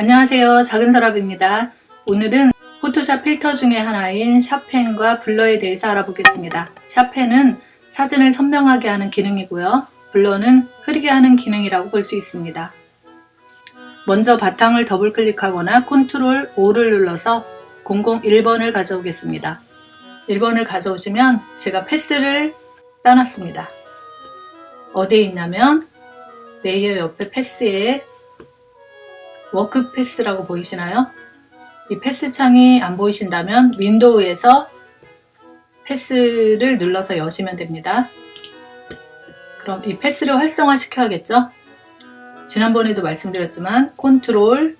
안녕하세요. 작은서랍입니다. 오늘은 포토샵 필터 중에 하나인 sharpen과 blur에 대해서 알아보겠습니다. sharpen은 사진을 선명하게 하는 기능이고요. blur는 흐리게 하는 기능이라고 볼 수 있습니다. 먼저 바탕을 더블 클릭하거나 컨트롤 O를 눌러서 001번을 가져오겠습니다. 1번을 가져오시면 제가 path를 따놨습니다. 어디에 있냐면 layer 옆에 path에 work path라고 보이시나요? 이 path 창이 안 보이신다면 window에서 path를 눌러서 여시면 됩니다. 그럼 이 path를 활성화 시켜야겠죠? 지난번에도 말씀드렸지만 컨트롤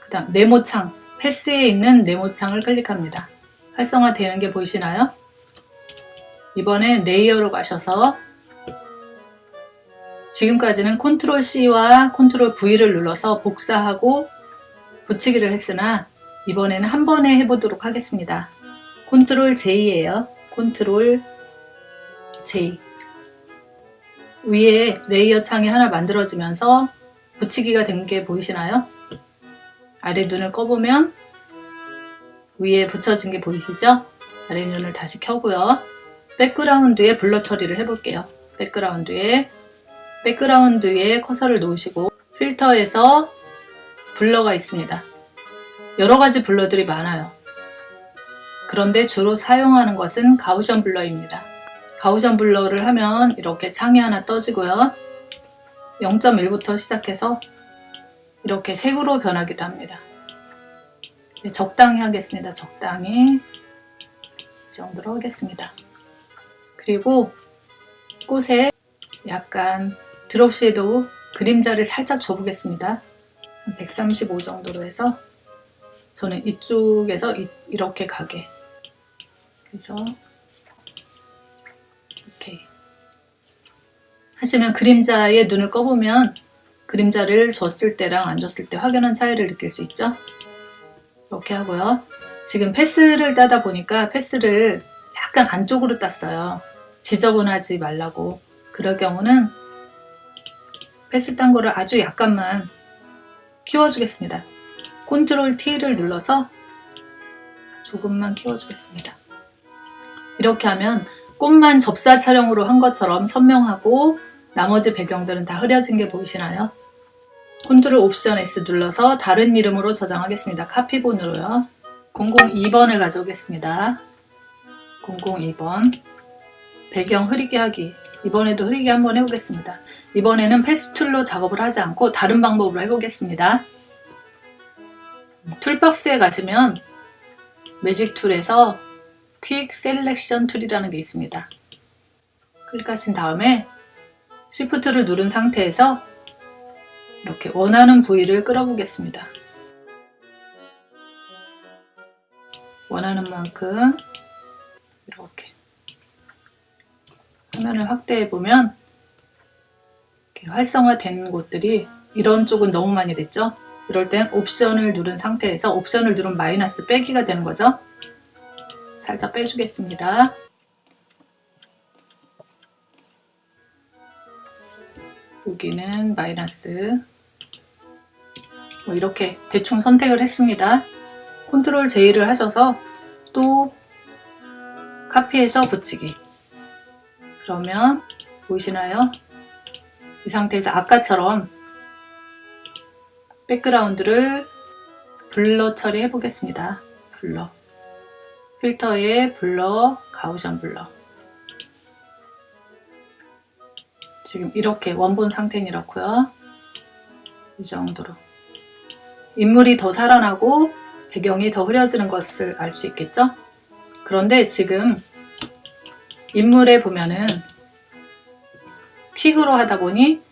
그 다음 네모창 path에 있는 네모창을 클릭합니다. 활성화 되는 게 보이시나요? 이번엔 layer로 가셔서 지금까지는 컨트롤 C와 컨트롤 V를 눌러서 복사하고 붙이기를 했으나 이번에는 한 번에 해보도록 하겠습니다. 컨트롤 J예요. 컨트롤 J 위에 layer 창이 하나 만들어지면서 붙이기가 된 게 보이시나요? 아래 눈을 꺼보면 위에 붙여진 게 보이시죠? 아래 눈을 다시 켜고요. background에 blur 처리를 해볼게요. background에 background에 커서를 놓으시고 필터에서 blur가 있습니다. 여러가지 blur들이 많아요. 그런데 주로 사용하는 것은 Gaussian blur입니다. Gaussian blur를 하면 이렇게 창이 하나 떠지고요. 0.1부터 시작해서 이렇게 색으로 변하기도 합니다. 네, 적당히 하겠습니다. 적당히 이 정도로 하겠습니다. 그리고 꽃에 약간 드롭 섀도우 그림자를 살짝 줘보겠습니다. 135 정도로 해서 저는 이쪽에서 이, 이렇게 가게. 그래서 이렇게 하시면 그림자에 눈을 꺼보면 그림자를 줬을 때랑 안 줬을 때 확연한 차이를 느낄 수 있죠? 이렇게 하고요. 지금 path를 따다 보니까 path를 약간 안쪽으로 땄어요. 지저분하지 말라고. 그럴 경우는 path 딴 거를 아주 약간만 키워주겠습니다. 컨트롤 T를 눌러서 조금만 키워주겠습니다. 이렇게 하면 꽃만 접사 촬영으로 한 것처럼 선명하고 나머지 배경들은 다 흐려진 게 보이시나요? 컨트롤 옵션 S 눌러서 다른 이름으로 저장하겠습니다. 카피본으로요. 002번을 가져오겠습니다. 002번 배경 흐리게 하기 이번에도 흐리게 한번 해보겠습니다. 이번에는 패스툴로 작업을 하지 않고 다른 방법으로 해보겠습니다. toolbox에 가시면 Magic Tool에서 Quick Selection Tool이라는 게 있습니다. 클릭하신 다음에 Shift를 누른 상태에서 이렇게 원하는 부위를 끌어보겠습니다. 원하는 만큼 이렇게 화면을 확대해 보면 활성화된 곳들이 이런 쪽은 너무 많이 됐죠? 이럴 땐 옵션을 누른 상태에서 옵션을 누른 마이너스 빼기가 되는 거죠? 살짝 빼주겠습니다. 여기는 마이너스. 뭐 이렇게 대충 선택을 했습니다. 컨트롤 J를 하셔서 또 카피해서 붙이기 그러면 보이시나요? 이 상태에서 아까처럼 background를 blur 처리해 보겠습니다. blur 필터에 blur, Gaussian Blur 지금 이렇게 원본 상태는 이렇고요. 이 정도로 인물이 더 살아나고 배경이 더 흐려지는 것을 알 수 있겠죠? 그런데 지금 인물에 보면은 quick으로 하다 보니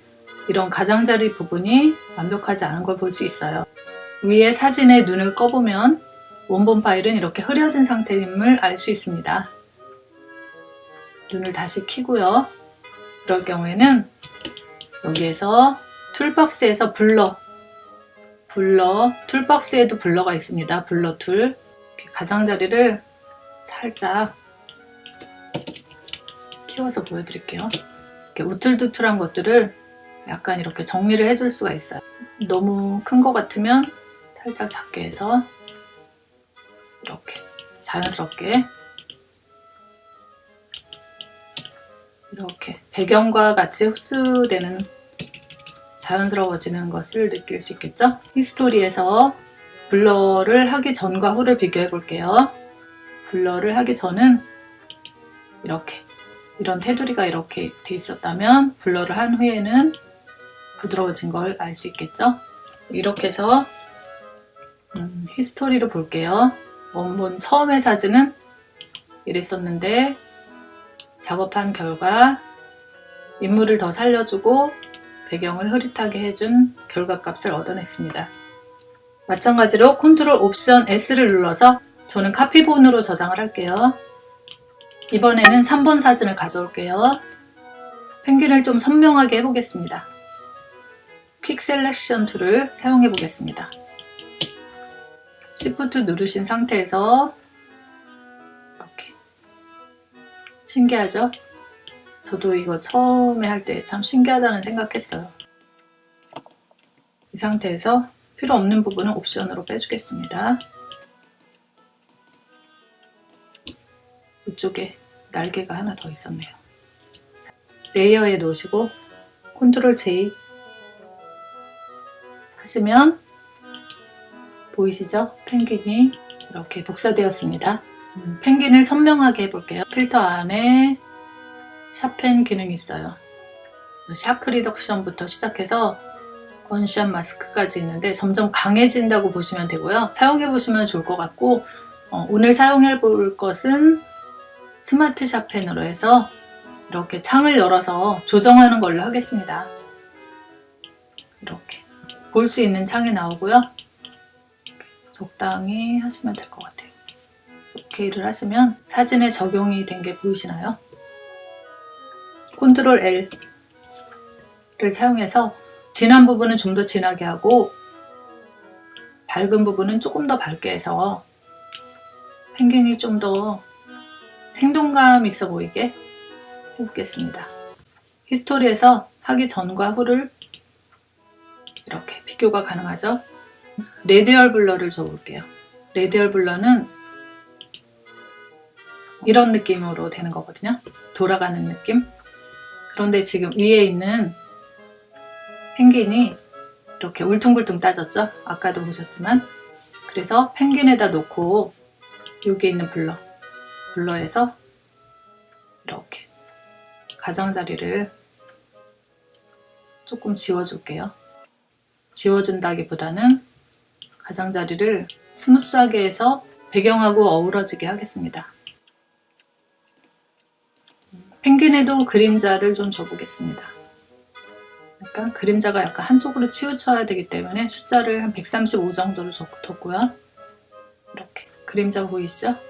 이런 가장자리 부분이 완벽하지 않은 걸 볼 수 있어요. 위에 사진에 눈을 꺼보면 원본 파일은 이렇게 흐려진 상태임을 알 수 있습니다. 눈을 다시 키고요. 그럴 경우에는 여기에서 toolbox에서 blur blur toolbox에도 blur가 있습니다. Blur Tool 가장자리를 살짝 키워서 보여드릴게요. 이렇게 우툴투툴한 것들을 약간 이렇게 정리를 해줄 수가 있어요. 너무 큰 것 같으면 살짝 작게 해서 이렇게 자연스럽게 이렇게 배경과 같이 흡수되는 자연스러워지는 것을 느낄 수 있겠죠? 히스토리에서 blur를 하기 전과 후를 비교해 볼게요. blur를 하기 전은 이렇게 이런 테두리가 이렇게 돼 있었다면 blur를 한 후에는 부드러워진 걸 알 수 있겠죠? 이렇게 해서 음, history를 볼게요. 원본 처음의 사진은 이랬었는데 작업한 결과 인물을 더 살려주고 배경을 흐릿하게 해준 결과값을 얻어냈습니다. 마찬가지로 컨트롤 옵션 S를 눌러서 저는 카피본으로 저장을 할게요. 이번에는 3번 사진을 가져올게요. 펭귄을 좀 선명하게 해보겠습니다. Quick Selection Tool을 사용해 보겠습니다. Shift 누르신 상태에서 이렇게 신기하죠? 저도 이거 처음에 할 때 참 신기하다는 생각했어요. 이 상태에서 필요 없는 부분은 옵션으로 빼주겠습니다. 이쪽에 날개가 하나 더 있었네요. layer에 놓으시고 컨트롤 J 하시면 보이시죠? 펭귄이 이렇게 복사되었습니다. 음, 펭귄을 선명하게 해볼게요. 필터 안에 Sharpen 기능이 있어요. Shake Reduction부터 시작해서 Unsharp Mask까지 있는데 점점 강해진다고 보시면 되고요. 사용해 보시면 좋을 것 같고 어, 오늘 사용해 볼 것은 Smart Sharpen으로 해서 이렇게 창을 열어서 조정하는 걸로 하겠습니다. 이렇게 볼 수 있는 창이 나오고요. 적당히 하시면 될 것 같아요. OK를 하시면 사진에 적용이 된 게 보이시나요? 컨트롤 L을 사용해서 진한 부분은 좀 더 진하게 하고 밝은 부분은 조금 더 밝게 해서 펭귄이 좀더 생동감 있어 보이게 해보겠습니다. history에서 하기 전과 후를 이렇게 비교가 가능하죠. Radial Blur를 줘볼게요. Radial Blur는 이런 느낌으로 되는 거거든요. 돌아가는 느낌. 그런데 지금 위에 있는 펭귄이 이렇게 울퉁불퉁 따졌죠? 아까도 보셨지만 그래서 펭귄에다 놓고 여기 있는 blur blur에서 이렇게 가장자리를 조금 지워줄게요. 지워준다기보다는 가장자리를 smooth하게 해서 배경하고 어우러지게 하겠습니다. 펭귄에도 그림자를 좀 줘보겠습니다. 약간 그림자가 약간 한쪽으로 치우쳐야 되기 때문에 숫자를 한 135 정도로 뒀고요. 이렇게 그림자 보이시죠?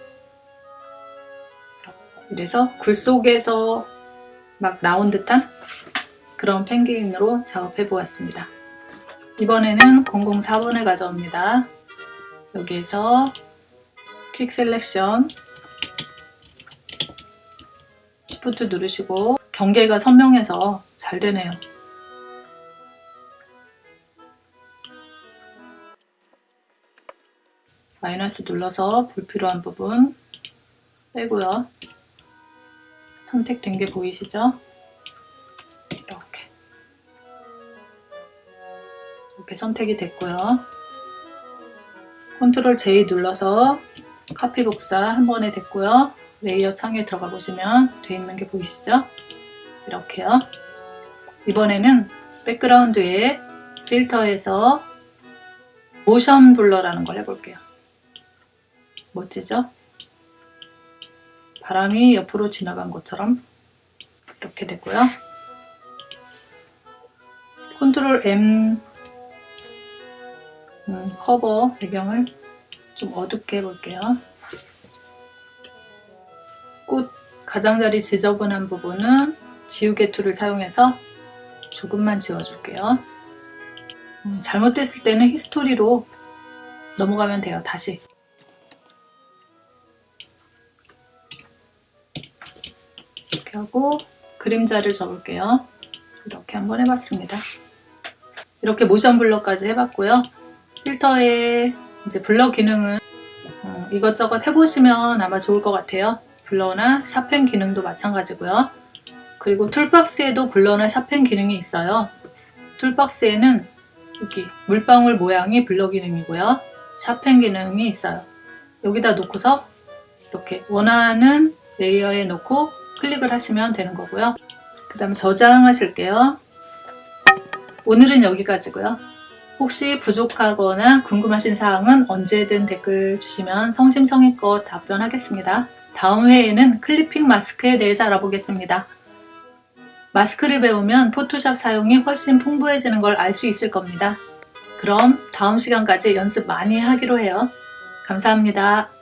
이래서 굴 속에서 막 나온 듯한 그런 펭귄으로 작업해 보았습니다. 이번에는 004번을 가져옵니다. 여기에서 Quick Selection Shift 누르시고 경계가 선명해서 잘 되네요. 마이너스 눌러서 불필요한 부분 빼고요. 선택된 게 보이시죠? 이렇게 이렇게 선택이 됐고요. 컨트롤 J 눌러서 카피 복사 한 번에 됐고요. layer 창에 들어가 보시면 돼 있는 게 보이시죠? 이렇게요. 이번에는 background에 필터에서 Motion Blur라는 걸 해볼게요. 멋지죠? 바람이 옆으로 지나간 것처럼 이렇게 되고요. 컨트롤 M 음, 커버 배경을 좀 어둡게 해볼게요. 꽃 가장자리 지저분한 부분은 지우개 tool을 사용해서 조금만 지워줄게요. 음, 잘못됐을 때는 history로 넘어가면 돼요. 다시 이렇게 하고 그림자를 접을게요. 이렇게 한번 해봤습니다. 이렇게 motion blur까지 해봤고요. 필터에 이제 blur 기능은 어, 이것저것 해보시면 아마 좋을 것 같아요. blur나 sharpen 기능도 마찬가지고요. 그리고 toolbox에도 blur나 sharpen 기능이 있어요. toolbox에는 여기 물방울 모양이 blur 기능이고요. sharpen 기능이 있어요. 여기다 놓고서 이렇게 원하는 layer에 놓고 클릭을 하시면 되는 거고요. 그 다음에 저장하실게요. 오늘은 여기까지고요. 혹시 부족하거나 궁금하신 사항은 언제든 댓글 주시면 성심성의껏 답변하겠습니다. 다음 회에는 클리핑 마스크에 대해서 알아보겠습니다. 마스크를 배우면 포토샵 사용이 훨씬 풍부해지는 걸 알 수 있을 겁니다. 그럼 다음 시간까지 연습 많이 하기로 해요. 감사합니다.